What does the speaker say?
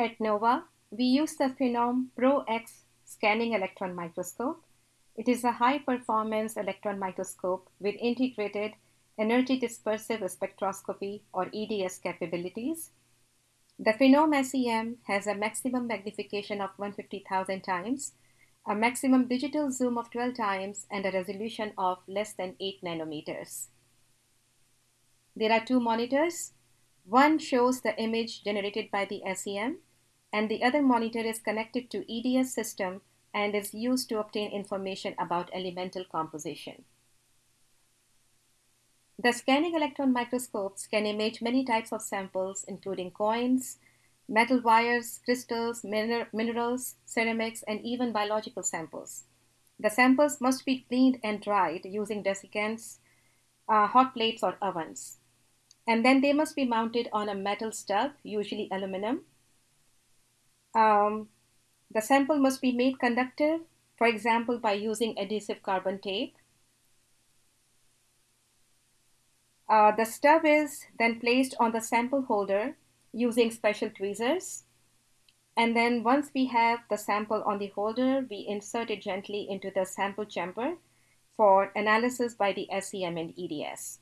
At NOVA, we use the Phenom Pro-X scanning electron microscope. It is a high-performance electron microscope with integrated energy dispersive spectroscopy or EDS capabilities. The Phenom SEM has a maximum magnification of 150,000 times, a maximum digital zoom of 12 times, and a resolution of less than 8 nanometers. There are two monitors. One shows the image generated by the SEM, and the other monitor is connected to EDS system and is used to obtain information about elemental composition. The scanning electron microscopes can image many types of samples, including coins, metal wires, crystals, minerals, ceramics, and even biological samples. The samples must be cleaned and dried using desiccants, uh, hot plates, or ovens. And then they must be mounted on a metal stub, usually aluminum. Um, the sample must be made conductive, for example, by using adhesive carbon tape. Uh, the stub is then placed on the sample holder using special tweezers. And then once we have the sample on the holder, we insert it gently into the sample chamber for analysis by the SEM and EDS.